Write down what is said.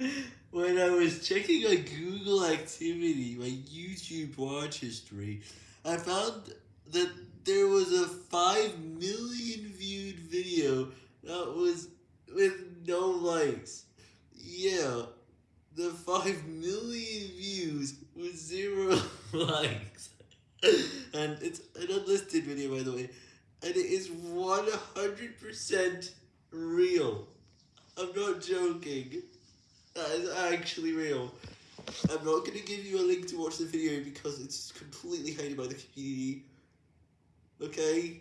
when I was checking my Google activity, my YouTube watch history, I found that there was a 5 million viewed video that was with no likes. Yeah, the 5 million views with zero likes. And it's an unlisted video, by the way, and it is 100% real. I'm not joking. That is actually real. I'm not going to give you a link to watch the video because it's completely hated by the community. Okay?